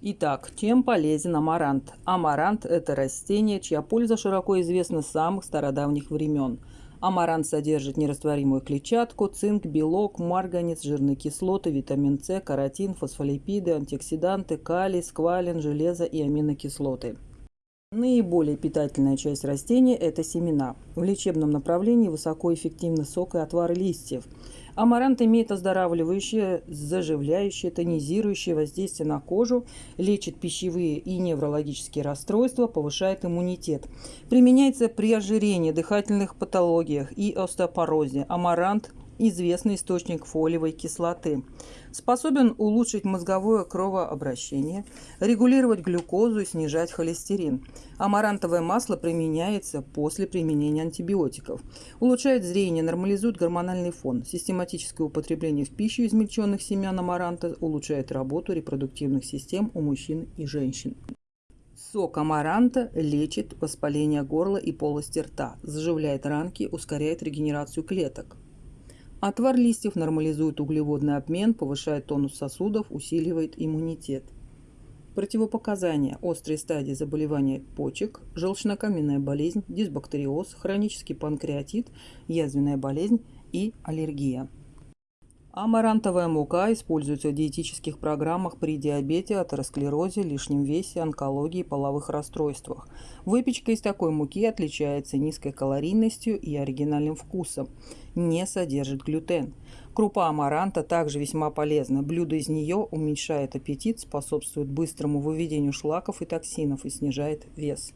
Итак, чем полезен амарант? Амарант – это растение, чья польза широко известна с самых стародавних времен. Амарант содержит нерастворимую клетчатку, цинк, белок, марганец, жирные кислоты, витамин С, каротин, фосфолипиды, антиоксиданты, калий, сквалин, железо и аминокислоты. Наиболее питательная часть растения – это семена. В лечебном направлении высокоэффективны сок и отвар листьев. Амарант имеет оздоравливающее, заживляющее, тонизирующее воздействие на кожу, лечит пищевые и неврологические расстройства, повышает иммунитет. Применяется при ожирении, дыхательных патологиях и остеопорозе. Амарант известный источник фолиевой кислоты. Способен улучшить мозговое кровообращение, регулировать глюкозу и снижать холестерин. Амарантовое масло применяется после применения антибиотиков. Улучшает зрение, нормализует гормональный фон. Систематическое употребление в пищу измельченных семян амаранта улучшает работу репродуктивных систем у мужчин и женщин. Сок амаранта лечит воспаление горла и полости рта, заживляет ранки, ускоряет регенерацию клеток. Отвар листьев нормализует углеводный обмен, повышает тонус сосудов, усиливает иммунитет. Противопоказания. Острые стадии заболевания почек, желчнокаменная болезнь, дисбактериоз, хронический панкреатит, язвенная болезнь и аллергия. Амарантовая мука используется в диетических программах при диабете, атеросклерозе, лишнем весе, онкологии, половых расстройствах. Выпечка из такой муки отличается низкой калорийностью и оригинальным вкусом. Не содержит глютен. Крупа амаранта также весьма полезна. Блюдо из нее уменьшает аппетит, способствует быстрому выведению шлаков и токсинов и снижает вес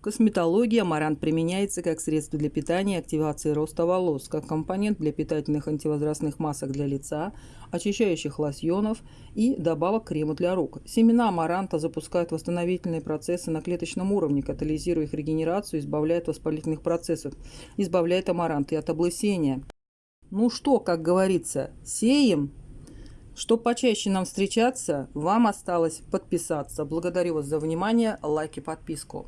косметологии амарант применяется как средство для питания и активации роста волос, как компонент для питательных антивозрастных масок для лица, очищающих лосьонов и добавок крема для рук. Семена амаранта запускают восстановительные процессы на клеточном уровне, катализируя их регенерацию, избавляет от воспалительных процессов, избавляет амарант и от облысения. Ну что, как говорится, сеем? Чтобы почаще нам встречаться, вам осталось подписаться. Благодарю вас за внимание, лайк и подписку.